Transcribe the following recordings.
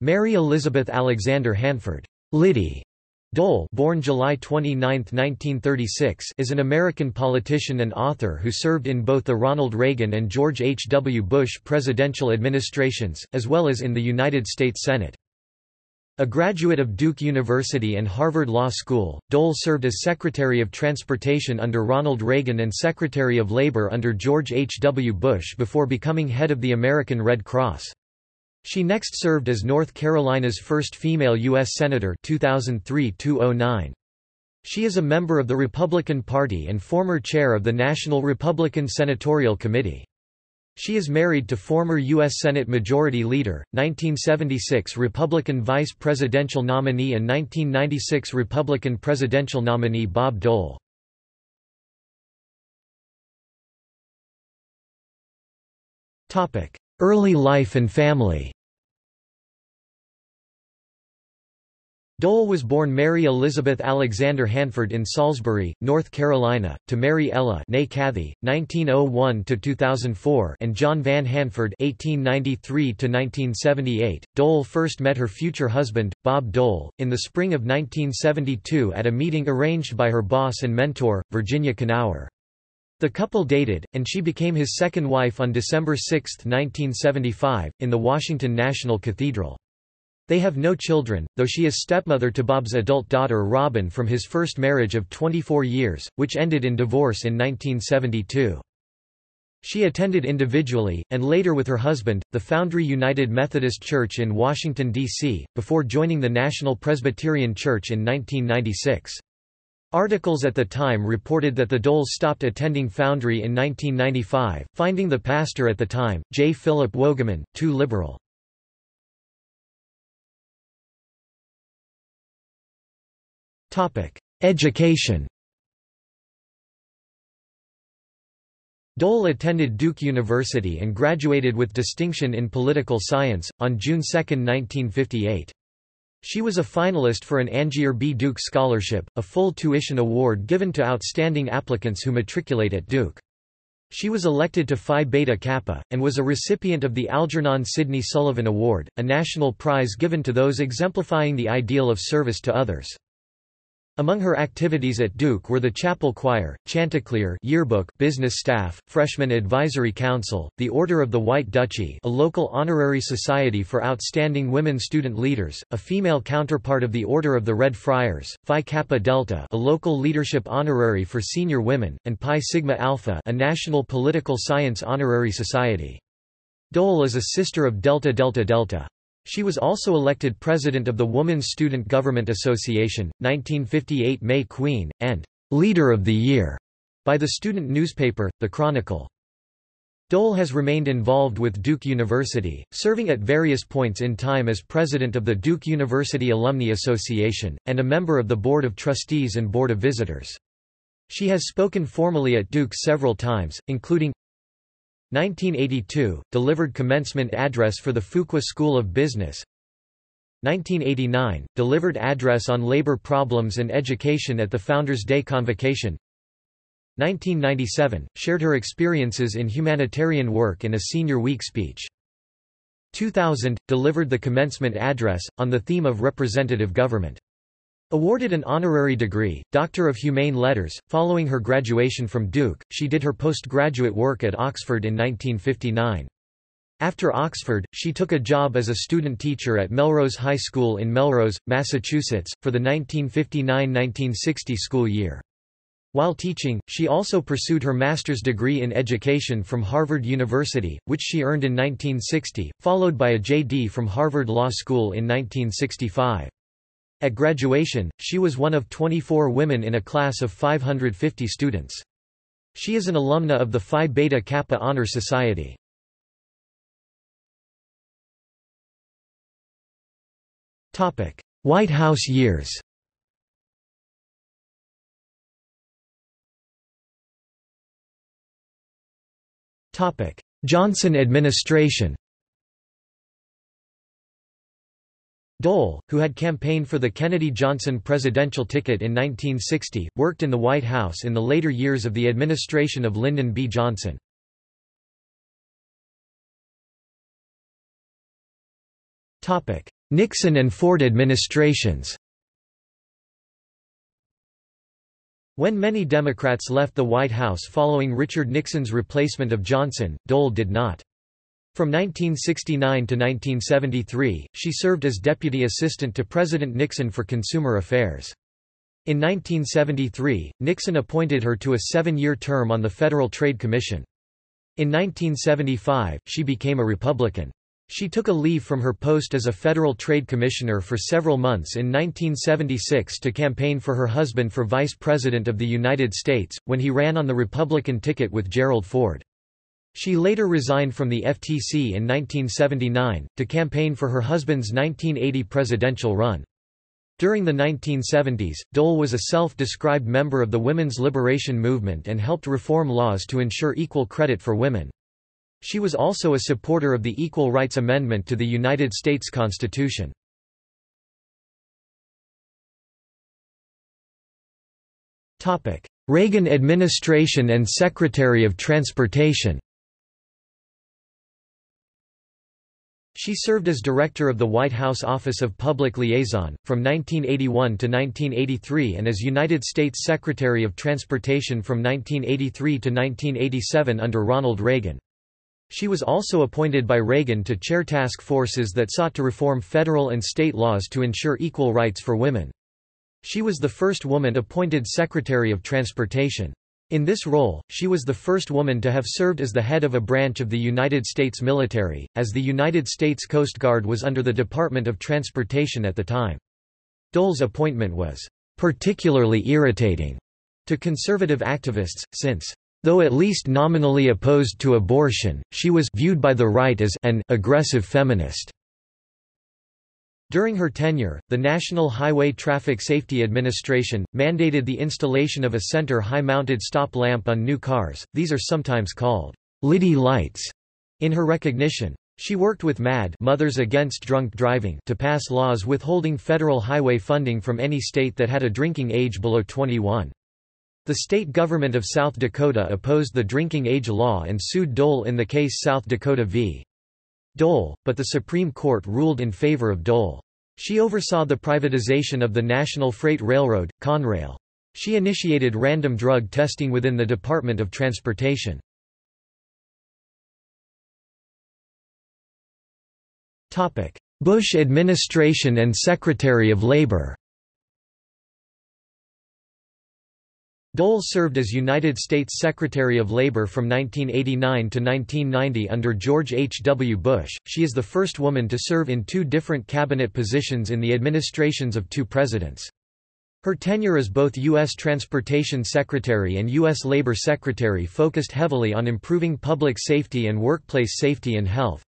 Mary Elizabeth Alexander Hanford Liddy Dole born July 29, 1936, is an American politician and author who served in both the Ronald Reagan and George H. W. Bush presidential administrations, as well as in the United States Senate. A graduate of Duke University and Harvard Law School, Dole served as Secretary of Transportation under Ronald Reagan and Secretary of Labor under George H. W. Bush before becoming head of the American Red Cross. She next served as North Carolina's first female U.S. Senator 2003 She is a member of the Republican Party and former chair of the National Republican Senatorial Committee. She is married to former U.S. Senate Majority Leader, 1976 Republican Vice Presidential nominee and 1996 Republican Presidential nominee Bob Dole. Early life and family Dole was born Mary Elizabeth Alexander Hanford in Salisbury, North Carolina, to Mary Ella Cathey, 1901–2004 and John Van Hanford 1893–1978. Dole first met her future husband, Bob Dole, in the spring of 1972 at a meeting arranged by her boss and mentor, Virginia Knauer. The couple dated, and she became his second wife on December 6, 1975, in the Washington National Cathedral. They have no children, though she is stepmother to Bob's adult daughter Robin from his first marriage of 24 years, which ended in divorce in 1972. She attended individually, and later with her husband, the Foundry United Methodist Church in Washington, D.C., before joining the National Presbyterian Church in 1996. Articles at the time reported that the Doles stopped attending Foundry in 1995, finding the pastor at the time, J. Philip Wogaman, too liberal. Education Dole attended Duke University and graduated with distinction in political science, on June 2, 1958. She was a finalist for an Angier B. Duke Scholarship, a full tuition award given to outstanding applicants who matriculate at Duke. She was elected to Phi Beta Kappa, and was a recipient of the Algernon Sidney Sullivan Award, a national prize given to those exemplifying the ideal of service to others. Among her activities at Duke were the Chapel Choir, Chanticleer yearbook business staff, Freshman Advisory Council, the Order of the White Duchy a local honorary society for outstanding women student leaders, a female counterpart of the Order of the Red Friars, Phi Kappa Delta a local leadership honorary for senior women, and Pi Sigma Alpha a national political science honorary society. Dole is a sister of Delta Delta Delta. She was also elected president of the Woman's Student Government Association, 1958 May Queen, and «Leader of the Year» by the student newspaper, The Chronicle. Dole has remained involved with Duke University, serving at various points in time as president of the Duke University Alumni Association, and a member of the Board of Trustees and Board of Visitors. She has spoken formally at Duke several times, including 1982 – Delivered commencement address for the Fuqua School of Business. 1989 – Delivered address on labor problems and education at the Founders' Day Convocation. 1997 – Shared her experiences in humanitarian work in a Senior Week speech. 2000 – Delivered the commencement address, on the theme of representative government Awarded an honorary degree, Doctor of Humane Letters, following her graduation from Duke, she did her postgraduate work at Oxford in 1959. After Oxford, she took a job as a student teacher at Melrose High School in Melrose, Massachusetts, for the 1959–1960 school year. While teaching, she also pursued her master's degree in education from Harvard University, which she earned in 1960, followed by a J.D. from Harvard Law School in 1965. At graduation, she was one of 24 women in a class of 550 students. She is an alumna of the Phi Beta Kappa Honor Society. White House years Johnson administration Dole, who had campaigned for the Kennedy-Johnson presidential ticket in 1960, worked in the White House in the later years of the administration of Lyndon B. Johnson. Nixon and Ford administrations When many Democrats left the White House following Richard Nixon's replacement of Johnson, Dole did not. From 1969 to 1973, she served as Deputy Assistant to President Nixon for Consumer Affairs. In 1973, Nixon appointed her to a seven-year term on the Federal Trade Commission. In 1975, she became a Republican. She took a leave from her post as a Federal Trade Commissioner for several months in 1976 to campaign for her husband for Vice President of the United States, when he ran on the Republican ticket with Gerald Ford. She later resigned from the FTC in 1979, to campaign for her husband's 1980 presidential run. During the 1970s, Dole was a self-described member of the women's liberation movement and helped reform laws to ensure equal credit for women. She was also a supporter of the Equal Rights Amendment to the United States Constitution. Reagan administration and Secretary of Transportation She served as Director of the White House Office of Public Liaison, from 1981 to 1983 and as United States Secretary of Transportation from 1983 to 1987 under Ronald Reagan. She was also appointed by Reagan to chair task forces that sought to reform federal and state laws to ensure equal rights for women. She was the first woman appointed Secretary of Transportation. In this role, she was the first woman to have served as the head of a branch of the United States military, as the United States Coast Guard was under the Department of Transportation at the time. Dole's appointment was particularly irritating to conservative activists, since Though at least nominally opposed to abortion, she was viewed by the right as an aggressive feminist. During her tenure, the National Highway Traffic Safety Administration, mandated the installation of a center high-mounted stop lamp on new cars, these are sometimes called Liddy lights, in her recognition. She worked with MAD Mothers Against Drunk Driving to pass laws withholding federal highway funding from any state that had a drinking age below 21. The state government of South Dakota opposed the drinking age law and sued Dole in the case South Dakota v. Dole, but the Supreme Court ruled in favor of Dole. She oversaw the privatization of the National Freight Railroad, Conrail. She initiated random drug testing within the Department of Transportation. Bush administration and Secretary of Labor Dole served as United States Secretary of Labor from 1989 to 1990 under George H. W. Bush. She is the first woman to serve in two different cabinet positions in the administrations of two presidents. Her tenure as both U.S. Transportation Secretary and U.S. Labor Secretary focused heavily on improving public safety and workplace safety and health.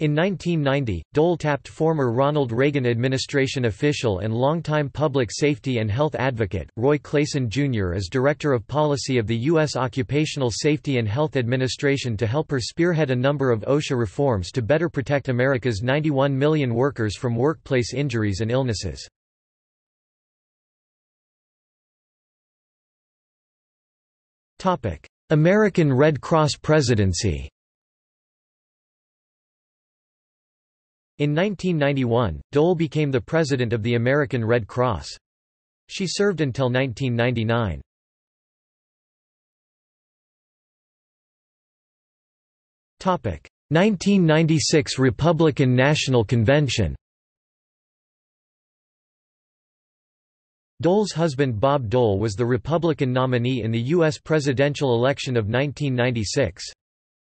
In 1990, Dole tapped former Ronald Reagan administration official and longtime public safety and health advocate, Roy Clayson Jr. as Director of Policy of the U.S. Occupational Safety and Health Administration to help her spearhead a number of OSHA reforms to better protect America's 91 million workers from workplace injuries and illnesses. American Red Cross presidency In 1991, Dole became the president of the American Red Cross. She served until 1999. Topic: 1996 Republican National Convention. Dole's husband Bob Dole was the Republican nominee in the U.S. presidential election of 1996.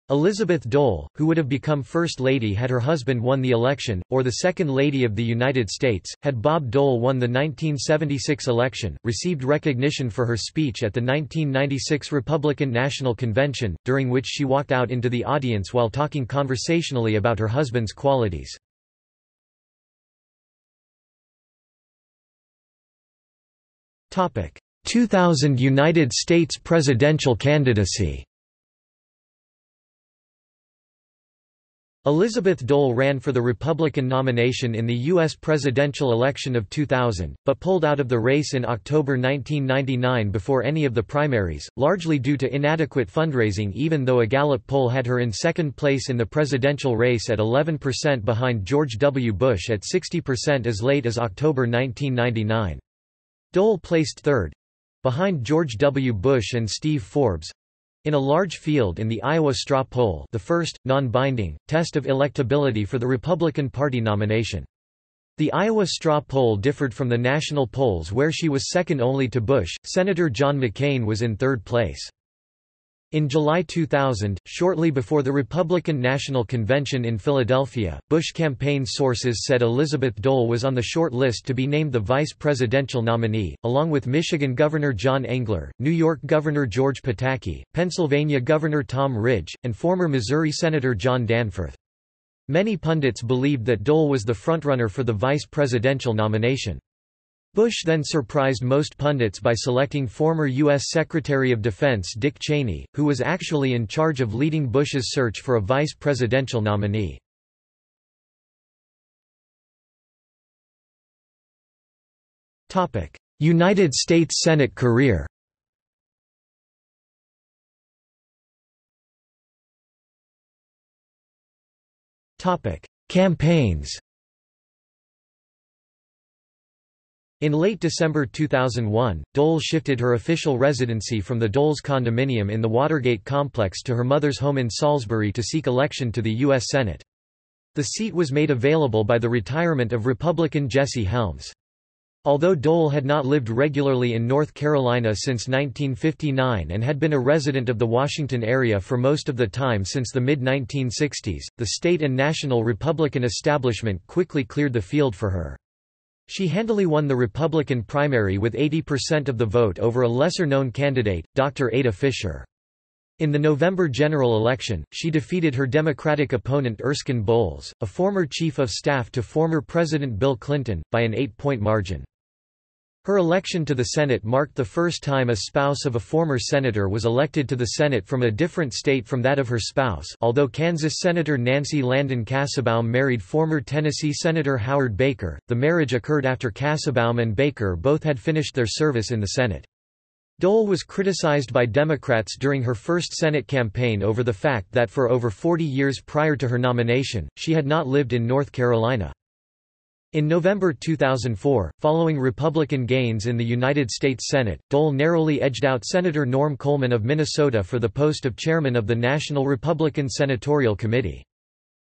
Elizabeth Dole, who would have become First Lady had her husband won the election, or the Second Lady of the United States, had Bob Dole won the 1976 election, received recognition for her speech at the 1996 Republican National Convention, during which she walked out into the audience while talking conversationally about her husband's qualities. Topic: 2000 United States presidential candidacy Elizabeth Dole ran for the Republican nomination in the U.S. presidential election of 2000, but pulled out of the race in October 1999 before any of the primaries, largely due to inadequate fundraising even though a Gallup poll had her in second place in the presidential race at 11% behind George W. Bush at 60% as late as October 1999. Dole placed third—behind George W. Bush and Steve Forbes, in a large field in the Iowa straw poll the first, non-binding, test of electability for the Republican Party nomination. The Iowa straw poll differed from the national polls where she was second only to Bush, Senator John McCain was in third place. In July 2000, shortly before the Republican National Convention in Philadelphia, Bush campaign sources said Elizabeth Dole was on the short list to be named the vice presidential nominee, along with Michigan Governor John Engler, New York Governor George Pataki, Pennsylvania Governor Tom Ridge, and former Missouri Senator John Danforth. Many pundits believed that Dole was the frontrunner for the vice presidential nomination. Bush then surprised most pundits by selecting former U.S. Secretary of Defense Dick Cheney, who was actually in charge of leading Bush's search for a vice presidential nominee. United States Senate career Campaigns In late December 2001, Dole shifted her official residency from the Dole's condominium in the Watergate complex to her mother's home in Salisbury to seek election to the U.S. Senate. The seat was made available by the retirement of Republican Jesse Helms. Although Dole had not lived regularly in North Carolina since 1959 and had been a resident of the Washington area for most of the time since the mid-1960s, the state and national Republican establishment quickly cleared the field for her. She handily won the Republican primary with 80% of the vote over a lesser-known candidate, Dr. Ada Fisher. In the November general election, she defeated her Democratic opponent Erskine Bowles, a former chief of staff to former President Bill Clinton, by an eight-point margin. Her election to the Senate marked the first time a spouse of a former senator was elected to the Senate from a different state from that of her spouse although Kansas Senator Nancy Landon Kassebaum married former Tennessee Senator Howard Baker, the marriage occurred after Kassebaum and Baker both had finished their service in the Senate. Dole was criticized by Democrats during her first Senate campaign over the fact that for over 40 years prior to her nomination, she had not lived in North Carolina. In November 2004, following Republican gains in the United States Senate, Dole narrowly edged out Senator Norm Coleman of Minnesota for the post of chairman of the National Republican Senatorial Committee.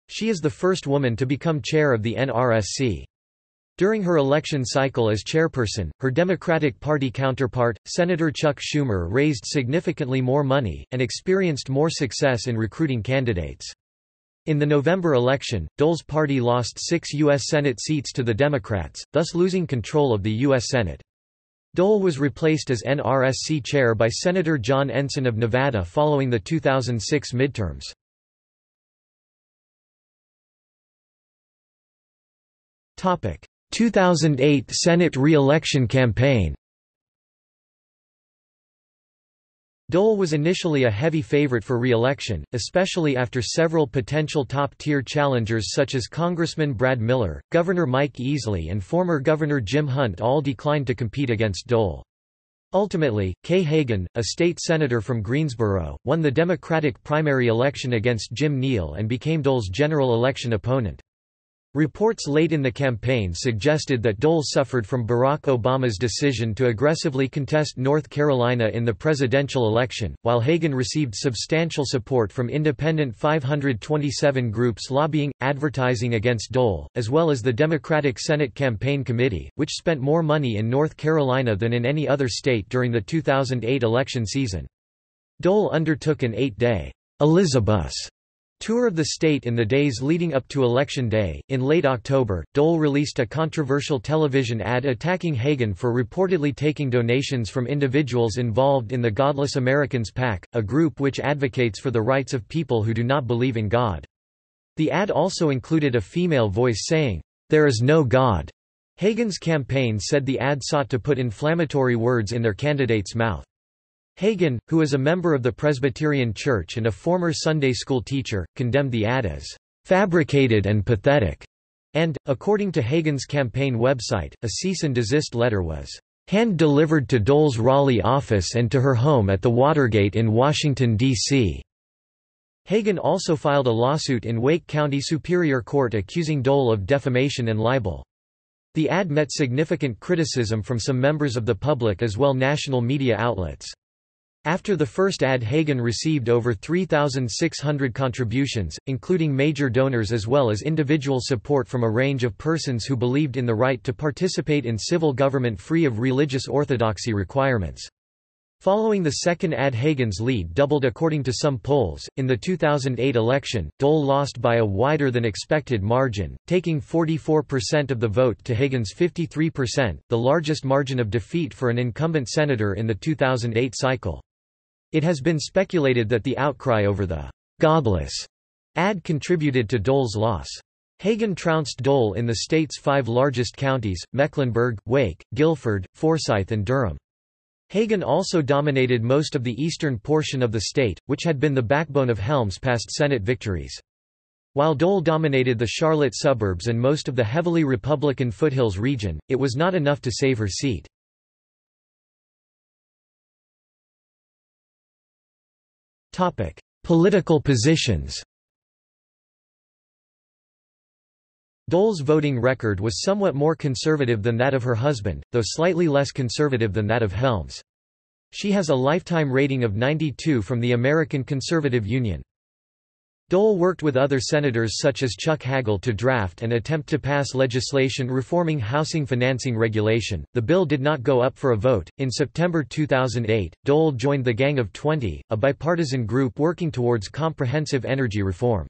She is the first woman to become chair of the NRSC. During her election cycle as chairperson, her Democratic Party counterpart, Senator Chuck Schumer raised significantly more money, and experienced more success in recruiting candidates. In the November election, Dole's party lost six U.S. Senate seats to the Democrats, thus losing control of the U.S. Senate. Dole was replaced as NRSC chair by Senator John Ensign of Nevada following the 2006 midterms. Topic: 2008 Senate re-election campaign. Dole was initially a heavy favorite for re-election, especially after several potential top-tier challengers such as Congressman Brad Miller, Governor Mike Easley and former Governor Jim Hunt all declined to compete against Dole. Ultimately, Kay Hagan, a state senator from Greensboro, won the Democratic primary election against Jim Neal and became Dole's general election opponent. Reports late in the campaign suggested that Dole suffered from Barack Obama's decision to aggressively contest North Carolina in the presidential election, while Hagan received substantial support from independent 527 groups lobbying, advertising against Dole, as well as the Democratic Senate Campaign Committee, which spent more money in North Carolina than in any other state during the 2008 election season. Dole undertook an eight-day Elizabus Tour of the state in the days leading up to Election Day. In late October, Dole released a controversial television ad attacking Hagan for reportedly taking donations from individuals involved in the Godless Americans PAC, a group which advocates for the rights of people who do not believe in God. The ad also included a female voice saying, There is no God. Hagan's campaign said the ad sought to put inflammatory words in their candidate's mouth. Hagan, who is a member of the Presbyterian Church and a former Sunday school teacher, condemned the ad as fabricated and pathetic, and, according to Hagan's campaign website, a cease and desist letter was hand-delivered to Dole's Raleigh office and to her home at the Watergate in Washington, D.C. Hagan also filed a lawsuit in Wake County Superior Court accusing Dole of defamation and libel. The ad met significant criticism from some members of the public as well national media outlets. After the first ad Hagan received over 3,600 contributions, including major donors as well as individual support from a range of persons who believed in the right to participate in civil government free of religious orthodoxy requirements. Following the second ad Hagan's lead doubled according to some polls. In the 2008 election, Dole lost by a wider than expected margin, taking 44% of the vote to Hagan's 53%, the largest margin of defeat for an incumbent senator in the 2008 cycle. It has been speculated that the outcry over the godless ad contributed to Dole's loss. Hagan trounced Dole in the state's five largest counties, Mecklenburg, Wake, Guilford, Forsyth and Durham. Hagan also dominated most of the eastern portion of the state, which had been the backbone of Helms' past Senate victories. While Dole dominated the Charlotte suburbs and most of the heavily Republican foothills region, it was not enough to save her seat. Political positions Dole's voting record was somewhat more conservative than that of her husband, though slightly less conservative than that of Helms. She has a lifetime rating of 92 from the American Conservative Union. Dole worked with other senators such as Chuck Hagel to draft and attempt to pass legislation reforming housing financing regulation. The bill did not go up for a vote. In September 2008, Dole joined the Gang of 20, a bipartisan group working towards comprehensive energy reform.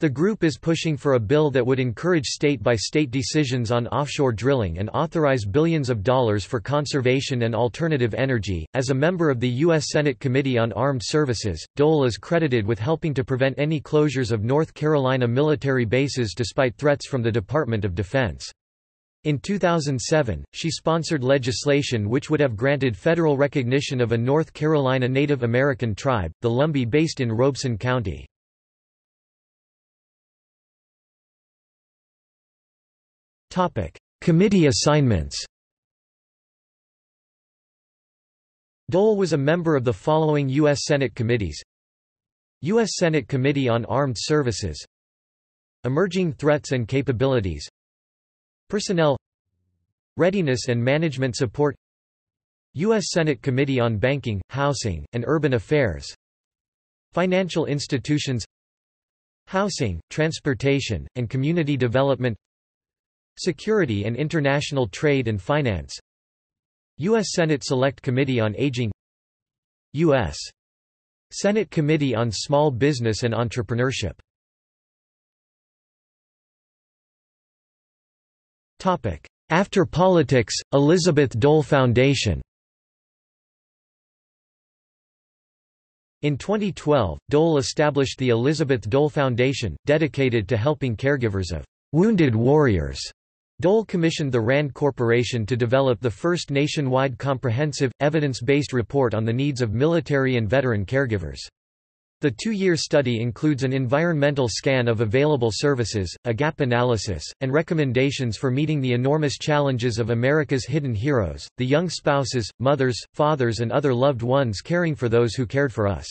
The group is pushing for a bill that would encourage state-by-state -state decisions on offshore drilling and authorize billions of dollars for conservation and alternative energy. As a member of the U.S. Senate Committee on Armed Services, Dole is credited with helping to prevent any closures of North Carolina military bases despite threats from the Department of Defense. In 2007, she sponsored legislation which would have granted federal recognition of a North Carolina Native American tribe, the Lumbee based in Robeson County. Topic: Committee assignments. Dole was a member of the following U.S. Senate committees U.S. Senate Committee on Armed Services Emerging Threats and Capabilities Personnel Readiness and Management Support U.S. Senate Committee on Banking, Housing, and Urban Affairs Financial Institutions Housing, Transportation, and Community Development Security and International Trade and Finance U.S. Senate Select Committee on Aging U.S. Senate Committee on Small Business and Entrepreneurship After politics, Elizabeth Dole Foundation In 2012, Dole established the Elizabeth Dole Foundation, dedicated to helping caregivers of wounded warriors Dole commissioned the RAND Corporation to develop the first nationwide comprehensive, evidence-based report on the needs of military and veteran caregivers. The two-year study includes an environmental scan of available services, a gap analysis, and recommendations for meeting the enormous challenges of America's hidden heroes, the young spouses, mothers, fathers and other loved ones caring for those who cared for us.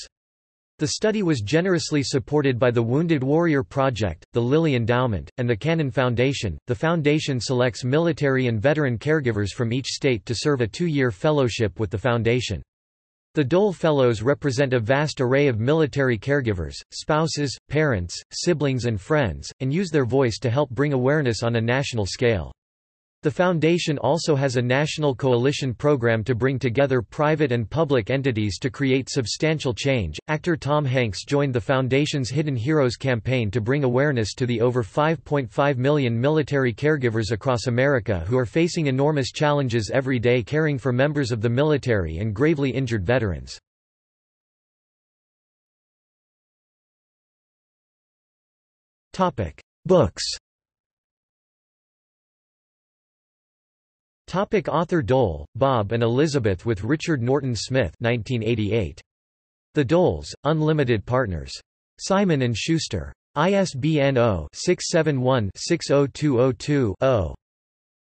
The study was generously supported by the Wounded Warrior Project, the Lilly Endowment, and the Cannon Foundation. The foundation selects military and veteran caregivers from each state to serve a two year fellowship with the foundation. The Dole Fellows represent a vast array of military caregivers, spouses, parents, siblings, and friends, and use their voice to help bring awareness on a national scale. The foundation also has a national coalition program to bring together private and public entities to create substantial change. Actor Tom Hanks joined the foundation's Hidden Heroes campaign to bring awareness to the over 5.5 million military caregivers across America who are facing enormous challenges every day caring for members of the military and gravely injured veterans. Topic: Books Topic author Dole, Bob and Elizabeth with Richard Norton Smith 1988. The Doles, Unlimited Partners. Simon & Schuster. ISBN 0-671-60202-0.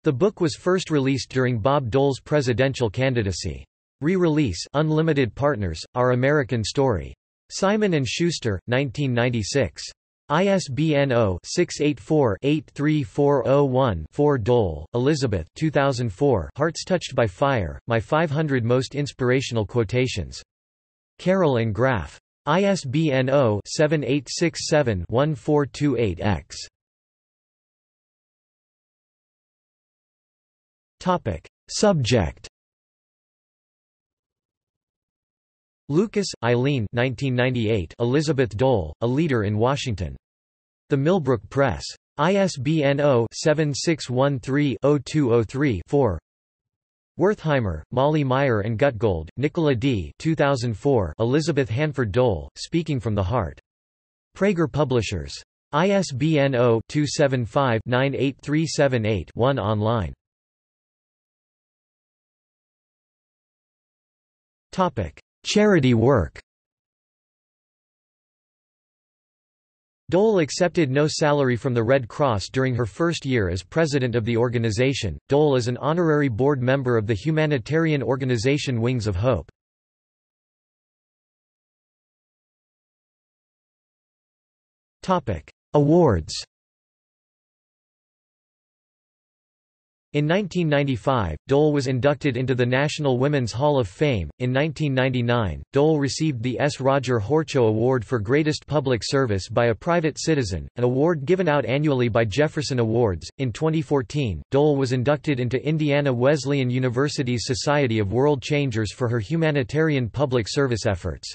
The book was first released during Bob Dole's presidential candidacy. Re-release Unlimited Partners, Our American Story. Simon & Schuster, 1996. ISBN 0-684-83401-4 Dole, Elizabeth 2004 Hearts Touched by Fire, My 500 Most Inspirational Quotations. Carroll and Graf. ISBN 0-7867-1428-X. Subject Lucas, Eileen 1998 Elizabeth Dole, A Leader in Washington. The Millbrook Press. ISBN 0-7613-0203-4 Wertheimer, Molly Meyer and Gutgold, Nicola D. 2004 Elizabeth Hanford Dole, Speaking from the Heart. Praeger Publishers. ISBN 0-275-98378-1 online. Charity work Dole accepted no salary from the Red Cross during her first year as president of the organization. Dole is an honorary board member of the humanitarian organization Wings of Hope. Topic: Awards. In 1995, Dole was inducted into the National Women's Hall of Fame. In 1999, Dole received the S. Roger Horchow Award for Greatest Public Service by a Private Citizen, an award given out annually by Jefferson Awards. In 2014, Dole was inducted into Indiana Wesleyan University's Society of World Changers for her humanitarian public service efforts.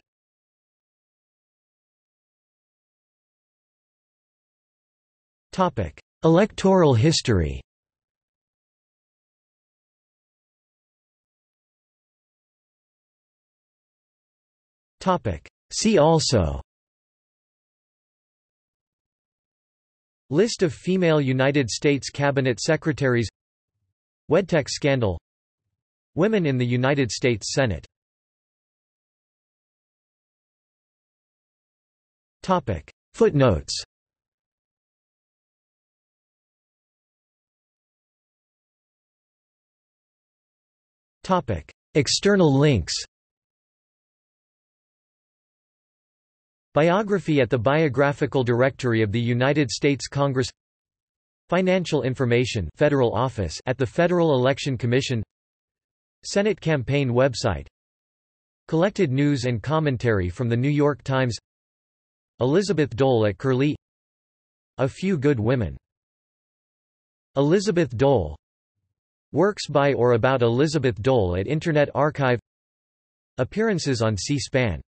Electoral history See also. List of female United States Cabinet Secretaries. Wedtech scandal. Women in the United States Senate. Footnotes. External links Biography at the Biographical Directory of the United States Congress. Financial information Federal Office at the Federal Election Commission. Senate campaign website. Collected news and commentary from The New York Times. Elizabeth Dole at Curlie. A Few Good Women. Elizabeth Dole. Works by or about Elizabeth Dole at Internet Archive. Appearances on C-SPAN